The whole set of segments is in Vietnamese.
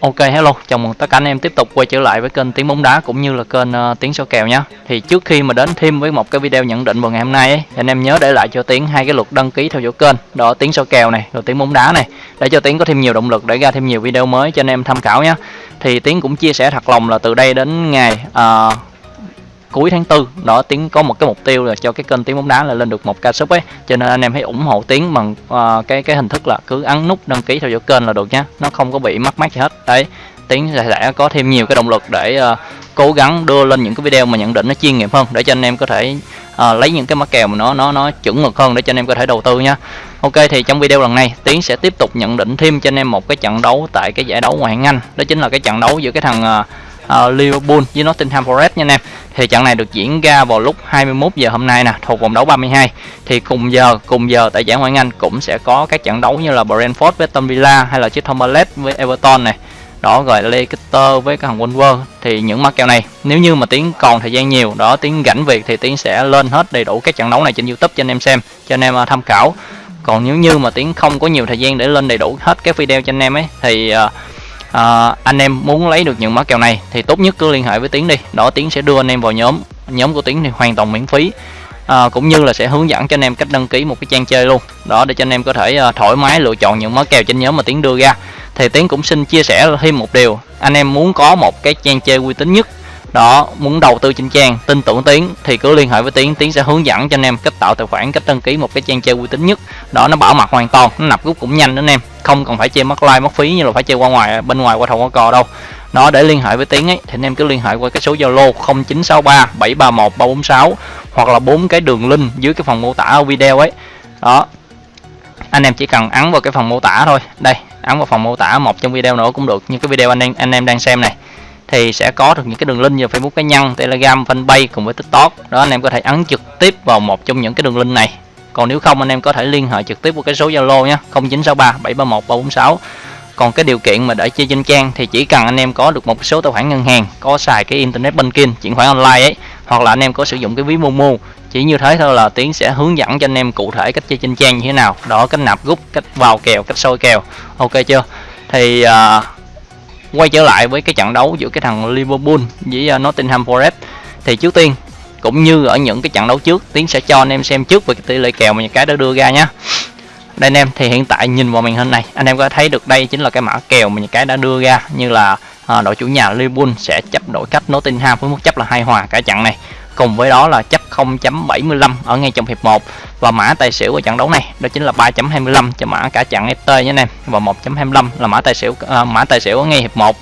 Ok hello, chào mừng tất cả anh em tiếp tục quay trở lại với kênh Tiếng bóng đá cũng như là kênh uh, Tiếng số kèo nhé. Thì trước khi mà đến thêm với một cái video nhận định vào ngày hôm nay ấy, thì anh em nhớ để lại cho Tiếng hai cái luật đăng ký theo dõi kênh, đó Tiếng số kèo này, rồi Tiếng bóng đá này, để cho Tiếng có thêm nhiều động lực để ra thêm nhiều video mới cho anh em tham khảo nhé. Thì Tiếng cũng chia sẻ thật lòng là từ đây đến ngày uh, cuối tháng tư đó tiến có một cái mục tiêu là cho cái kênh tiếng bóng đá là lên được một ca sub ấy. Cho nên anh em hãy ủng hộ tiến bằng uh, cái cái hình thức là cứ ấn nút đăng ký theo dõi kênh là được nhá. Nó không có bị mắc mát gì hết. Đấy tiến sẽ, sẽ có thêm nhiều cái động lực để uh, cố gắng đưa lên những cái video mà nhận định nó chuyên nghiệp hơn để cho anh em có thể uh, lấy những cái mã kèo mà nó nó nó chuẩn mực hơn để cho anh em có thể đầu tư nhá. Ok thì trong video lần này Tiến sẽ tiếp tục nhận định thêm cho anh em một cái trận đấu tại cái giải đấu ngoại hạng Anh. Đó chính là cái trận đấu giữa cái thằng uh, uh, Liverpool với Nottingham Forest nha anh em. Thì trận này được diễn ra vào lúc 21 giờ hôm nay nè thuộc vòng đấu 32 thì cùng giờ cùng giờ tại giải ngoại hạng Anh cũng sẽ có các trận đấu như là Brentford với Aston Villa hay là Crystal Palace với Everton này. Đó rồi Leicester với cái thằng Wolver thì những mắc kèo này nếu như mà tiến còn thời gian nhiều đó tiến rảnh việc thì tiến sẽ lên hết đầy đủ các trận đấu này trên YouTube cho anh em xem cho anh em uh, tham khảo. Còn nếu như mà tiến không có nhiều thời gian để lên đầy đủ hết các video cho anh em ấy thì uh, à, anh em muốn lấy được những mã kèo này thì tốt nhất cứ liên hệ với tiến đi. Đó tiến sẽ đưa anh em vào nhóm nhóm của tiến thì hoàn toàn miễn phí. À, cũng như là sẽ hướng dẫn cho anh em cách đăng ký một cái trang chơi luôn. Đó để cho anh em có thể uh, thoải mái lựa chọn những mã kèo trên nhóm mà tiến đưa ra. Thì tiến cũng xin chia sẻ thêm một điều. Anh em muốn có một cái trang chơi uy tín nhất đó, muốn đầu tư trên trang tin tưởng tiến thì cứ liên hệ với tiến tiến sẽ hướng dẫn cho anh em cách tạo tài khoản, cách đăng ký một cái trang chơi uy tín nhất. Đó, nó bảo mật hoàn toàn, nó nạp rút cũng nhanh đó anh em. Không cần phải chơi mất like, mất phí như là phải chơi qua ngoài, bên ngoài qua thầu qua cò đâu. Nó để liên hệ với tiến ấy, thì anh em cứ liên hệ qua cái số zalo 0963 731 346 hoặc là bốn cái đường link dưới cái phần mô tả ở video ấy. Đó, anh em chỉ cần ấn vào cái phần mô tả thôi. Đây, ấn vào phần mô tả một trong video nữa cũng được, như cái video anh em anh em đang xem này thì sẽ có được những cái đường link như Facebook cá nhân, Telegram, Fanpage cùng với TikTok. Đó anh em có thể ấn trực tiếp vào một trong những cái đường link này. Còn nếu không anh em có thể liên hệ trực tiếp qua cái số Zalo nhé, 0963 731 346. Còn cái điều kiện mà để chơi trên trang thì chỉ cần anh em có được một số tài khoản ngân hàng, có xài cái internet banking, chuyển khoản online ấy, hoặc là anh em có sử dụng cái ví Momo. Chỉ như thế thôi là Tiến sẽ hướng dẫn cho anh em cụ thể cách chơi trên trang như thế nào. Đó cách nạp rút, cách vào kèo, cách soi kèo. Ok chưa? Thì uh, quay trở lại với cái trận đấu giữa cái thằng Liverpool với à, Nottingham Forest. Thì trước tiên cũng như ở những cái trận đấu trước tiến sẽ cho anh em xem trước về cái tỷ lệ kèo mà những cái đã đưa ra nhé đây anh em thì hiện tại nhìn vào màn hình này anh em có thấy được đây chính là cái mã kèo mà những cái đã đưa ra như là à, đội chủ nhà Liverpool sẽ chấp đội khách Nottingham với mức chấp là hai hòa cả trận này cùng với đó là chấp 0.75 ở ngay trong hiệp 1 và mã tài xỉu của trận đấu này đó chính là 3.25 cho mã cả trận FT nhé anh em. Và 1.25 là mã tài xỉu à, mã tài xỉu ở ngay hiệp 1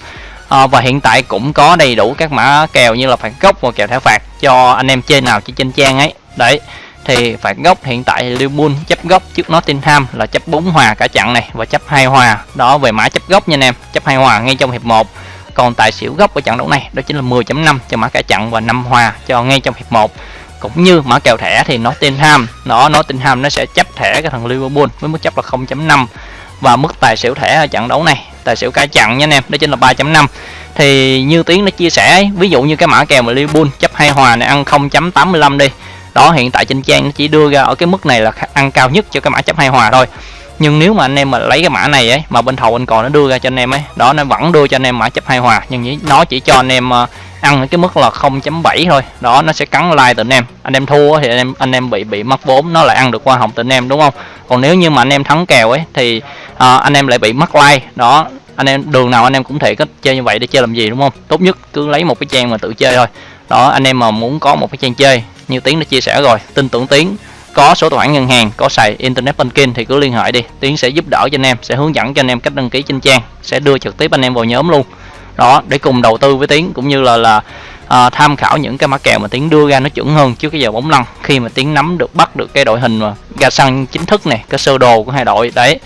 à, và hiện tại cũng có đầy đủ các mã kèo như là phạt góc và kèo thẻ phạt cho anh em chơi nào chỉ trên trang ấy. Đấy thì phạt góc hiện tại Liverpool chấp góc trước Nottingham là chấp 4 hòa cả trận này và chấp 2 hòa. Đó về mã chấp góc nha anh em chấp 2 hòa ngay trong hiệp 1 còn tài xỉu gốc ở trận đấu này, đó chính là 10.5 cho mã cả trận và 5 hòa cho ngay trong hiệp 1 cũng như mã kèo thẻ thì Nottingham nó Nottingham nó sẽ chấp thẻ cái thằng Liverpool với mức chấp là 0.5 và mức tài xỉu thẻ ở trận đấu này, tài xỉu cả trận nha anh em, đó chính là 3.5 thì như tiếng nó chia sẻ ví dụ như cái mã kèo mà Liverpool chấp hai hòa này ăn 0.85 đi, đó hiện tại trên trang nó chỉ đưa ra ở cái mức này là ăn cao nhất cho cái mã chấp hai hòa thôi nhưng nếu mà anh em mà lấy cái mã này ấy mà bên thầu anh còn nó đưa ra cho anh em ấy đó nó vẫn đưa cho anh em mã chấp hai hòa nhưng nó chỉ cho anh em ờ, ăn cái mức là 0.7 thôi. Đó nó sẽ cắn like từ anh em. Anh em thua thì anh em anh em bị bị mất vốn nó lại ăn được hoa hồng từ anh em đúng không? Còn nếu như mà anh em thắng kèo ấy thì à, anh em lại bị mất like. Đó anh em đường nào anh em cũng thể cách chơi như vậy để chơi làm gì đúng không? Tốt nhất cứ lấy một cái trang mà tự chơi thôi. Đó anh em mà muốn có một cái trang chơi như tiến đã chia sẻ rồi tin tưởng tiến có số tài khoản ngân hàng có xài internet banking thì cứ liên hệ đi. Tiến sẽ giúp đỡ cho anh em sẽ hướng dẫn cho anh em cách đăng ký trên trang sẽ đưa trực tiếp anh em vào nhóm luôn. Đó để cùng đầu tư với tiến cũng như là là à, tham khảo những cái mã kèo mà tiến đưa ra nó chuẩn hơn trước cái giờ bóng lăn. Khi mà tiến nắm được bắt được cái đội hình mà ra sân chính thức này cái sơ đồ của hai đội đấy.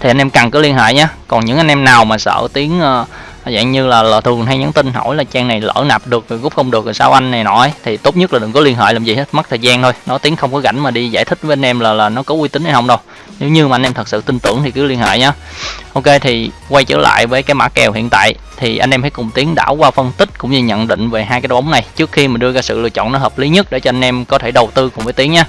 Thì anh em cần cứ liên hệ nhé. Còn những anh em nào mà sợ tiến uh, dạng như là, là thường hay nhắn tin hỏi là trang này lỡ nạp được rồi rút không được rồi sao anh này nọ thì tốt nhất là đừng có liên hệ làm gì hết mất thời gian thôi. Nó tiếng không có rảnh mà đi giải thích với anh em là là nó có uy tín hay không đâu. Nếu như mà anh em thật sự tin tưởng thì cứ liên hệ nhá. Ok thì quay trở lại với cái mã kèo hiện tại. Thì anh em hãy cùng tiến đảo qua phân tích cũng như nhận định về hai cái bóng này trước khi mình đưa ra sự lựa chọn nó hợp lý nhất để cho anh em có thể đầu tư cùng với tiến nhá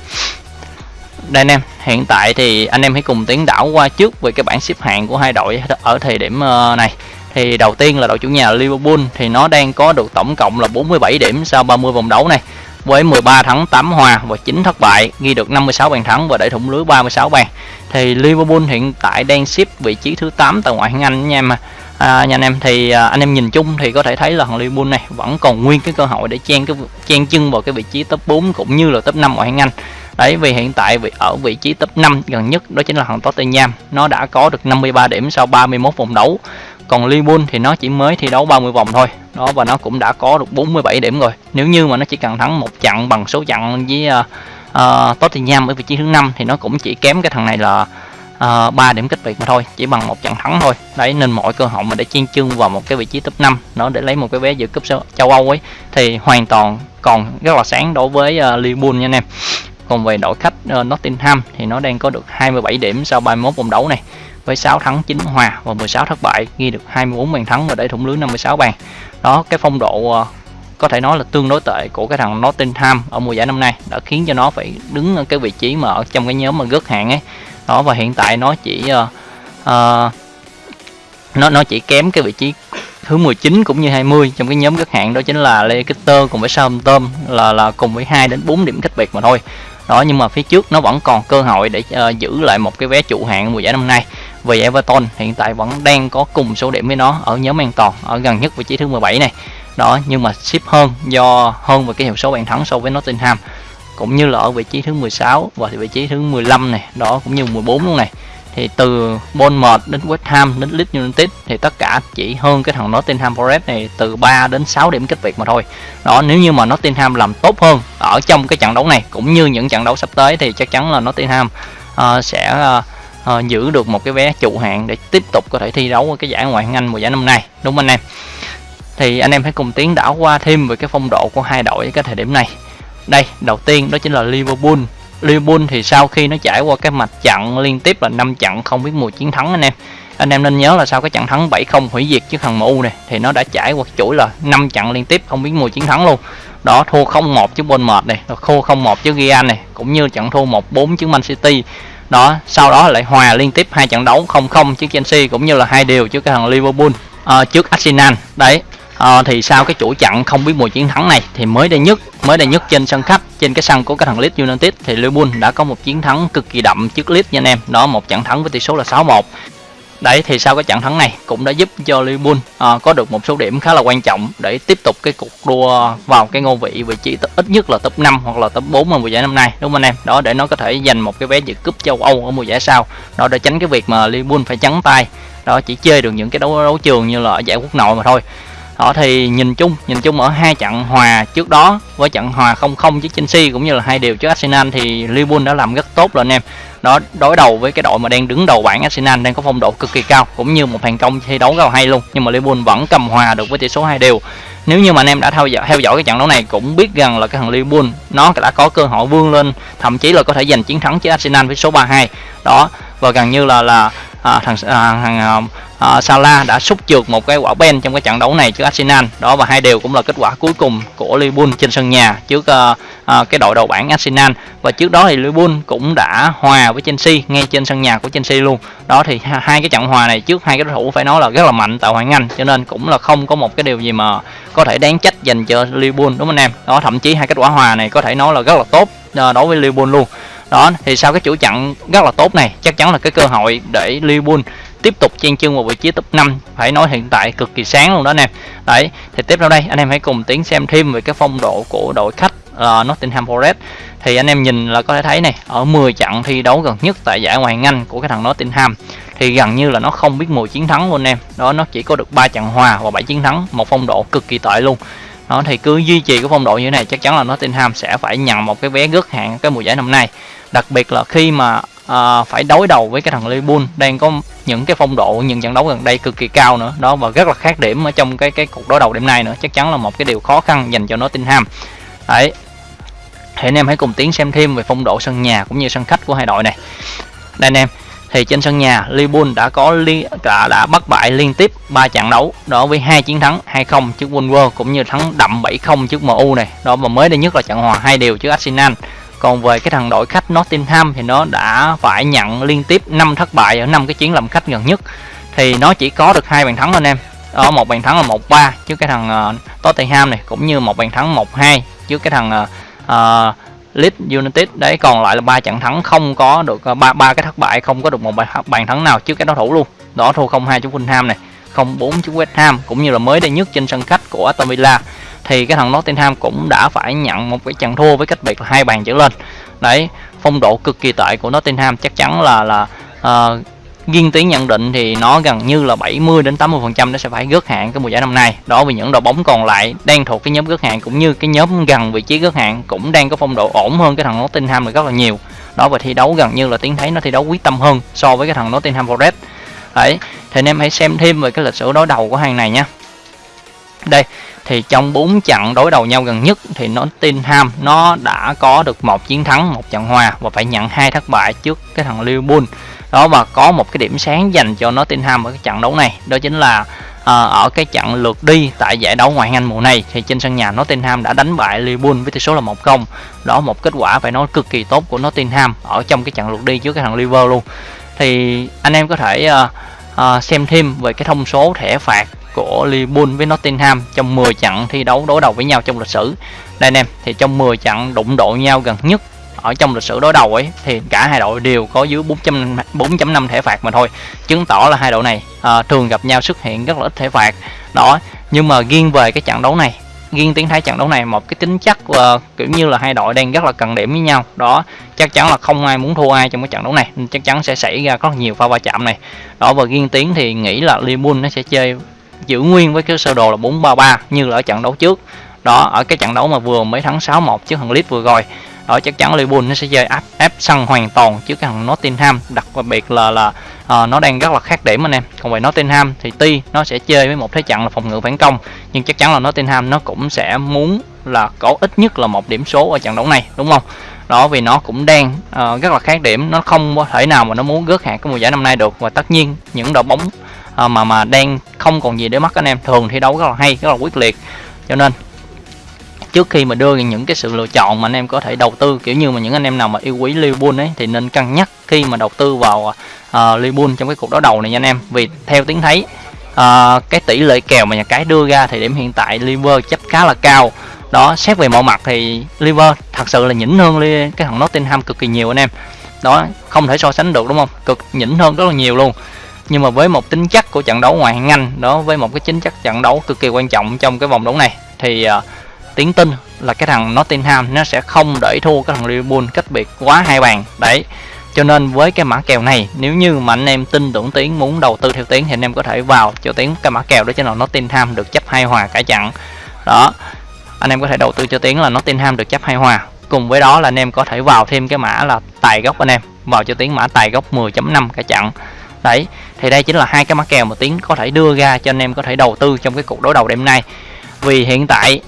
đây anh em, hiện tại thì anh em hãy cùng tiến đảo qua trước về cái bảng xếp hạng của hai đội ở thời điểm ờ, này. Thì đầu tiên là đội chủ nhà Liverpool thì nó đang có được tổng cộng là 47 điểm sau 30 vòng đấu này, với 13 thắng 8 hòa và 9 thất bại, ghi được 56 bàn thắng và để thủng lưới 36 bàn. Thì Liverpool hiện tại đang xếp vị trí thứ 8 tại ngoại hạng Anh nha em à, nha anh em thì à, anh em nhìn chung thì có thể thấy là thằng Liverpool này vẫn còn nguyên cái cơ hội để chen cái chen chân vào cái vị trí top 4 cũng như là top 5 ngoại hạng Anh. Đấy vì hiện tại vị ở vị trí top 5 gần nhất đó chính là thằng Tottenham. Nó đã có được 53 điểm sau 31 vòng đấu. Còn Liverpool thì nó chỉ mới thi đấu 30 vòng thôi. Đó và nó cũng đã có được 47 điểm rồi. Nếu như mà nó chỉ cần thắng một trận bằng số trận với uh, uh, Tottenham ở vị trí thứ năm thì nó cũng chỉ kém cái thằng này là Ờ, uh, 3 điểm cách biệt mà thôi chỉ bằng một trận thắng thôi. Đấy nên mọi cơ hội mà để chiên chương vào một cái vị trí top 5 nó để lấy một cái vé dự cúp châu Âu ấy thì hoàn toàn còn rất là sáng đối với uh, Liverpool nha anh em. Còn về đội khách uh, Nottingham thì nó đang có được 27 điểm sau 31 vòng đấu này với 6 thắng 9 hòa và 16 thất bại ghi được 24 bàn thắng và để thủng lưới 56 bàn. Đó cái phong độ uh, có thể nói là tương đối tệ của cái thằng Nottingham ở mùa giải năm nay đã khiến cho nó phải đứng ở cái vị trí mà ở trong cái nhóm mà gớt hạng ấy đó và hiện tại nó chỉ uh, uh, nó nó chỉ kém cái vị trí thứ 19 cũng như 20 trong cái nhóm các hạng đó chính là Leicester cùng với Southampton là là cùng với 2 đến 4 điểm cách biệt mà thôi. Đó nhưng mà phía trước nó vẫn còn cơ hội để uh, giữ lại một cái vé trụ hạng mùa giải năm nay. Vì Everton hiện tại vẫn đang có cùng số điểm với nó ở nhóm an toàn ở gần nhất vị trí thứ 17 này. Đó nhưng mà ship hơn do hơn về cái hiệu số bàn thắng so với Nottingham cũng như là ở vị trí thứ 16 và vị trí thứ 15 này đó cũng như 14 luôn này. Thì từ Bournemouth đến West Ham đến Leeds United thì tất cả chỉ hơn cái thằng Nottingham Forest này từ 3 đến 6 điểm cách biệt mà thôi. Đó nếu như mà Nottingham làm tốt hơn ở trong cái trận đấu này cũng như những trận đấu sắp tới thì chắc chắn là Nottingham uh, sẽ uh, uh, giữ được một cái vé trụ hạng để tiếp tục có thể thi đấu ở cái giải ngoại hạng Anh mùa giải năm nay đúng không anh em? Thì anh em hãy cùng tiến đảo qua thêm về cái phong độ của hai đội cái thời điểm này đây đầu tiên đó chính là Liverpool. Liverpool thì sau khi nó trải qua cái mặt trận liên tiếp là 5 trận không biết mùa chiến thắng anh em. Anh em nên nhớ là sau cái trận thắng 7-0 hủy diệt trước thằng MU này thì nó đã trải qua chuỗi là 5 trận liên tiếp không biết mùa chiến thắng luôn. Đó thua 0-1 trước Bournemouth này thua 0-1 trước Real này cũng như trận thua 1-4 trước Man City. Đó sau đó lại hòa liên tiếp hai trận đấu 0-0 trước Chelsea cũng như là hai điều trước cái thằng Liverpool à, trước Arsenal. Đấy à, thì sau cái chuỗi trận không biết mùa chiến thắng này thì mới đây nhất mới đây nhất trên sân khách trên cái sân của cái thằng Leeds United thì Liverpool đã có một chiến thắng cực kỳ đậm trước Leeds nha anh em. Đó một trận thắng với tỷ số là 6-1 đấy thì sau cái trận thắng này cũng đã giúp cho Liverpool à, có được một số điểm khá là quan trọng để tiếp tục cái cuộc đua vào cái ngôi vị vị trí ít nhất là top 5 hoặc là top 4 ở mùa giải năm nay đúng không anh em? Đó để nó có thể giành một cái vé dự cúp châu Âu ở mùa giải sau. Đó để tránh cái việc mà Liverpool phải trắng tay đó chỉ chơi được những cái đấu đấu trường như là ở giải quốc nội mà thôi đó thì nhìn chung nhìn chung ở hai trận hòa trước đó với trận hòa 0-0 trước Chelsea cũng như là hai điều trước Arsenal thì Liverpool đã làm rất tốt rồi anh em. Đó đối đầu với cái đội mà đang đứng đầu bảng Arsenal đang có phong độ cực kỳ cao cũng như một thành công thi đấu rất là hay luôn. Nhưng mà Liverpool vẫn cầm hòa được với tỷ số hai đều. Nếu như mà anh em đã theo dõi theo dõi cái trận đấu này cũng biết rằng là cái thằng Liverpool nó đã có cơ hội vươn lên thậm chí là có thể giành chiến thắng trước Arsenal với số 3-2 đó và gần như là là à, thằng à, thằng à, uh, Salah đã xúc trượt một cái quả ben trong cái trận đấu này trước Arsenal. Đó và hai đều cũng là kết quả cuối cùng của Liverpool trên sân nhà trước uh, uh, cái đội đầu bảng Arsenal. Và trước đó thì Liverpool cũng đã hòa với Chelsea ngay trên sân nhà của Chelsea luôn. Đó thì hai cái trận hòa này trước hai cái đối thủ phải nói là rất là mạnh tại Hoàng Anh cho nên cũng là không có một cái điều gì mà có thể đáng trách dành cho Liverpool đúng không anh em? Đó thậm chí hai kết quả hòa này có thể nói là rất là tốt đối với Liverpool luôn. Đó thì sau cái chủ trận rất là tốt này chắc chắn là cái cơ hội để Liverpool tiếp tục chen chân vào vị trí top 5 phải nói hiện tại cực kỳ sáng luôn đó anh em. Đấy thì tiếp theo đây anh em hãy cùng tiến xem thêm về cái phong độ của đội khách uh, Nottingham Forest. Thì anh em nhìn là có thể thấy này ở 10 trận thi đấu gần nhất tại giải ngoại hạng Anh của cái thằng Nottingham thì gần như là nó không biết mùi chiến thắng luôn anh em. Đó nó chỉ có được 3 trận hòa và 7 chiến thắng một phong độ cực kỳ tệ luôn. Đó thì cứ duy trì cái phong độ như thế này chắc chắn là Nottingham sẽ phải nhận một cái vé gớt hạng cái mùa giải năm nay. Đặc biệt là khi mà uh, phải đối đầu với cái thằng Liverpool đang có những cái phong độ những trận đấu gần đây cực kỳ cao nữa. Đó và rất là khác điểm ở trong cái cái cuộc đối đầu đêm nay nữa. Chắc chắn là một cái điều khó khăn dành cho Nottingham. Đấy. Thì anh em hãy cùng tiến xem thêm về phong độ sân nhà cũng như sân khách của hai đội này. Đây anh em. Thì trên sân nhà Liverpool đã có li đã, đã bắt bại liên tiếp 3 trận đấu. Đó với hai chiến thắng 2-0 trước Wolves cũng như thắng đậm 7-0 trước MU này. Đó và mới đây nhất là trận hòa hai đều trước Arsenal còn về cái thằng đội khách Nottingham thì nó đã phải nhận liên tiếp 5 thất bại ở năm cái chuyến làm khách gần nhất. Thì nó chỉ có được hai bàn thắng anh em. Ở một bàn thắng là 1-3 trước cái thằng uh, Tottenham này cũng như một bàn thắng 1-2 trước cái thằng uh, Leeds United. Đấy còn lại là ba trận thắng không có được ba ba cái thất bại không có được một bàn thắng nào trước cái đối thủ luôn. Đó thua 0-2 trước Fulham này. 0-4 trước West Ham cũng như là mới đây nhất trên sân khách của Aston Villa thì cái thằng Nottingham cũng đã phải nhận một cái trận thua với cách biệt là hai bàn trở lên đấy phong độ cực kỳ tệ của Nottingham chắc chắn là là ờ, uh, Riêng tiếng nhận định thì nó gần như là 70 đến 80 phần trăm nó sẽ phải gớt hạng cái mùa giải năm nay. Đó vì những đội bóng còn lại đang thuộc cái nhóm gớt hạng cũng như cái nhóm gần vị trí gớt hạng cũng đang có phong độ ổn hơn cái thằng Nottingham này rất là nhiều. Đó và thi đấu gần như là tiếng thấy nó thi đấu quyết tâm hơn so với cái thằng Nottingham Forest. Đấy, thì anh em hãy xem thêm về cái lịch sử đối đầu của hàng này nhé. Đây, thì trong 4 trận đối đầu nhau gần nhất thì nó Nottingham nó đã có được một chiến thắng, một trận hòa và phải nhận hai thất bại trước cái thằng Liverpool. Đó và có một cái điểm sáng dành cho nó Nottingham ở cái trận đấu này đó chính là à, ở cái trận lượt đi tại giải đấu ngoại hạng Anh mùa này thì trên sân nhà Nottingham đã đánh bại Liverpool với tỷ số là 1-0 đó một kết quả phải nói cực kỳ tốt của Nottingham ở trong cái trận lượt đi trước cái thằng Liverpool luôn thì anh em có thể uh, uh, xem thêm về cái thông số thẻ phạt của Liverpool với Nottingham trong 10 trận thi đấu đối đầu với nhau trong lịch sử. Đây anh em thì trong 10 trận đụng độ nhau gần nhất ở trong lịch sử đối đầu ấy thì cả hai đội đều có dưới 4.5 thẻ phạt mà thôi chứng tỏ là hai đội này à, thường gặp nhau xuất hiện rất là ít thẻ phạt. Đó nhưng mà riêng về cái trận đấu này riêng tiếng thái trận đấu này một cái tính chất uh, kiểu như là hai đội đang rất là cần điểm với nhau. Đó chắc chắn là không ai muốn thua ai trong cái trận đấu này nên chắc chắn sẽ xảy ra rất nhiều pha va chạm này. Đó và riêng tiếng thì nghĩ là Liverpool nó sẽ chơi giữ nguyên với cái sơ đồ là 4-3-3 như là ở trận đấu trước. Đó ở cái trận đấu mà vừa mới thắng 6-1 trước thằng Leeds vừa rồi đó chắc chắn Liverpool nó sẽ chơi áp áp sân hoàn toàn trước cái thằng Nottingham đặc biệt là là uh, nó đang rất là khác điểm anh em. Còn về Nottingham thì tuy nó sẽ chơi với một thế trận là phòng ngự phản công nhưng chắc chắn là Nottingham nó cũng sẽ muốn là có ít nhất là một điểm số ở trận đấu này đúng không? Đó vì nó cũng đang uh, rất là khác điểm nó không có thể nào mà nó muốn gớt hạng cái mùa giải năm nay được. Và tất nhiên những đội bóng uh, mà mà đang không còn gì để mất anh em thường thi đấu rất là hay rất là quyết liệt. Cho nên trước khi mà đưa những cái sự lựa chọn mà anh em có thể đầu tư kiểu như mà những anh em nào mà yêu quý Liverpool ấy thì nên cân nhắc khi mà đầu tư vào uh, Liverpool trong cái cuộc đấu đầu này nha anh em. Vì theo tiếng thấy uh, à, cái tỷ lệ kèo mà nhà cái đưa ra thì điểm hiện tại Liverpool chấp khá là cao. Đó xét về mọi mặt thì Liverpool thật sự là nhỉnh hơn cái thằng Nottingham cực kỳ nhiều anh em. Đó không thể so sánh được đúng không? Cực nhỉnh hơn rất là nhiều luôn. Nhưng mà với một tính chất của trận đấu ngoại hạng Anh đó với một cái chính chất trận đấu cực kỳ quan trọng trong cái vòng đấu này thì uh, tiếng tin là cái thằng Nottingham nó sẽ không để thua cái thằng Liverpool cách biệt quá hai bàn. Đấy, cho nên với cái mã kèo này, nếu như mà anh em tin tưởng tiếng, muốn đầu tư theo tiếng thì anh em có thể vào cho tiếng cái mã kèo đó cho nó Nottingham được chấp hai hòa cả chặn đó, anh em có thể đầu tư cho tiếng là Nottingham được chấp hai hòa. Cùng với đó là anh em có thể vào thêm cái mã là tài gốc anh em, vào cho tiếng mã tài gốc 10.5 cả chặn đấy, thì đây chính là hai cái mã kèo mà tiếng có thể đưa ra cho anh em có thể đầu tư trong cái cuộc đối đầu đêm nay. Vì hiện tại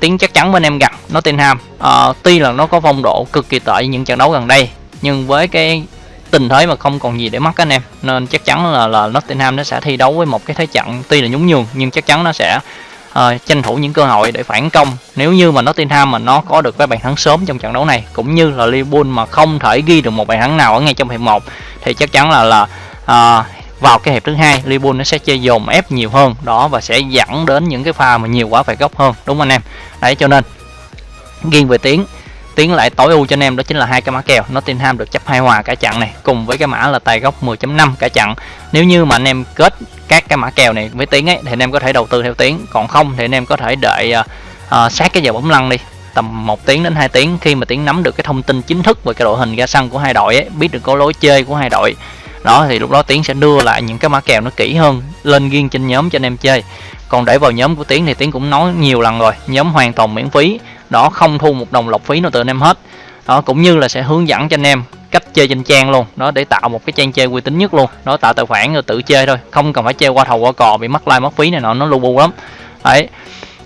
tiếng chắc chắn bên em gặp Nottingham à, ờ, tuy là nó có phong độ cực kỳ tệ những trận đấu gần đây nhưng với cái tình thế mà không còn gì để mất anh em nên chắc chắn là là Nottingham nó sẽ thi đấu với một cái thế trận tuy là nhún nhường nhưng chắc chắn nó sẽ uh, tranh thủ những cơ hội để phản công. Nếu như mà Nottingham mà nó có được cái bàn thắng sớm trong trận đấu này cũng như là Liverpool mà không thể ghi được một bàn thắng nào ở ngay trong hiệp 1 thì chắc chắn là là uh, vào cái hiệp thứ hai Liverpool nó sẽ chơi dồn ép nhiều hơn. Đó và sẽ dẫn đến những cái pha mà nhiều quá phải góc hơn đúng không anh em? Đấy cho nên nghiêng về tiếng tiến lại tối ưu cho anh em đó chính là hai cái mã kèo. Nottingham được chấp hai hòa cả trận này cùng với cái mã là tài góc 10.5 cả trận nếu như mà anh em kết các cái mã kèo này với tiếng ấy thì anh em có thể đầu tư theo tiếng. Còn không thì anh em có thể đợi uh, uh, sát cái giờ bóng lăn đi tầm 1 tiếng đến 2 tiếng. Khi mà tiếng nắm được cái thông tin chính thức về cái đội hình ra sân của hai đội ấy, biết được có lối chơi của hai đội đó, thì lúc đó tiến sẽ đưa lại những cái mã kèo nó kỹ hơn lên riêng trên nhóm cho anh em chơi. Còn để vào nhóm của tiến thì tiến cũng nói nhiều lần rồi, nhóm hoàn toàn miễn phí. Đó, không thu một đồng lọc phí nào từ anh em hết. Đó, cũng như là sẽ hướng dẫn cho anh em cách chơi trên trang luôn. Đó, để tạo một cái trang chơi uy tín nhất luôn. Đó, tạo tài khoản rồi tự chơi thôi. Không cần phải chơi qua thầu qua cò bị mất like mất phí này nọ, nó lu bu lắm. Đấy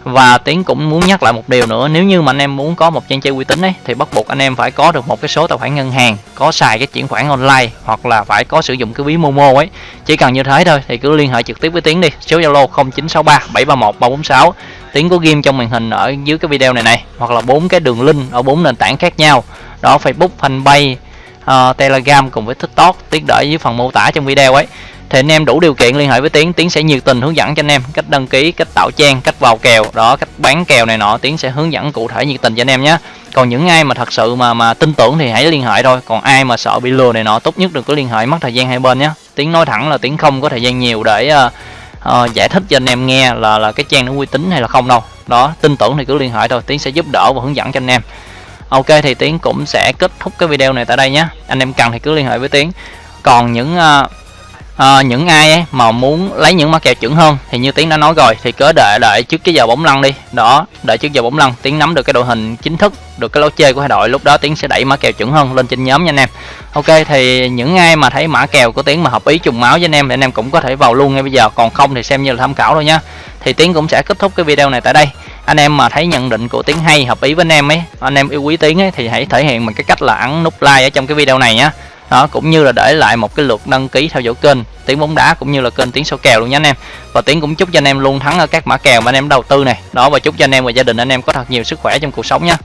và tiến cũng muốn nhắc lại một điều nữa nếu như mà anh em muốn có một trang chơi uy tín ấy thì bắt buộc anh em phải có được một cái số tài khoản ngân hàng có xài cái chuyển khoản online hoặc là phải có sử dụng cái ví momo ấy. Chỉ cần như thế thôi thì cứ liên hệ trực tiếp với tiến đi. Số zalo 0963 731 346 tiến có ghim trong màn hình ở dưới cái video này này hoặc là bốn cái đường link ở bốn nền tảng khác nhau. Đó facebook fanpage uh, telegram cùng với tiktok tiến để dưới phần mô tả trong video ấy thì anh em đủ điều kiện liên hệ với tiến tiến sẽ nhiệt tình hướng dẫn cho anh em cách đăng ký cách tạo trang cách vào kèo đó cách bán kèo này nọ. Tiến sẽ hướng dẫn cụ thể nhiệt tình cho anh em nhé. Còn những ai mà thật sự mà mà tin tưởng thì hãy liên hệ thôi. Còn ai mà sợ bị lừa này nọ tốt nhất đừng có liên hệ mất thời gian hai bên nhé. Tiến nói thẳng là tiến không có thời gian nhiều để uh, uh, giải thích cho anh em nghe là là cái trang nó uy tín hay là không đâu. Đó tin tưởng thì cứ liên hệ thôi. Tiến sẽ giúp đỡ và hướng dẫn cho anh em. Ok thì tiến cũng sẽ kết thúc cái video này tại đây nhé. Anh em cần thì cứ liên hệ với tiến. Còn những uh, à, những ai mà muốn lấy những mã kèo chuẩn hơn thì như tiến đã nói rồi thì cứ đợi đợi trước cái giờ bóng lăn đi. Đó đợi trước giờ bóng lăn tiến nắm được cái đội hình chính thức được cái lối chơi của hai đội lúc đó tiến sẽ đẩy mã kèo chuẩn hơn lên trên nhóm nha anh em. Ok thì những ai mà thấy mã kèo của tiến mà hợp ý trùng máu với anh em thì anh em cũng có thể vào luôn ngay bây giờ. Còn không thì xem như là tham khảo thôi nhá. Thì tiến cũng sẽ kết thúc cái video này tại đây. Anh em mà thấy nhận định của tiến hay hợp ý với anh em ấy anh em yêu quý tiến ấy thì hãy thể hiện bằng cái cách là ấn nút like ở trong cái video này nhá đó, cũng như là để lại một cái lượt đăng ký theo dõi kênh, tiếng bóng đá cũng như là kênh tiếng số kèo luôn nha anh em. Và tiếng cũng chúc cho anh em luôn thắng ở các mã kèo mà anh em đầu tư này. Đó, và chúc cho anh em và gia đình anh em có thật nhiều sức khỏe trong cuộc sống nha.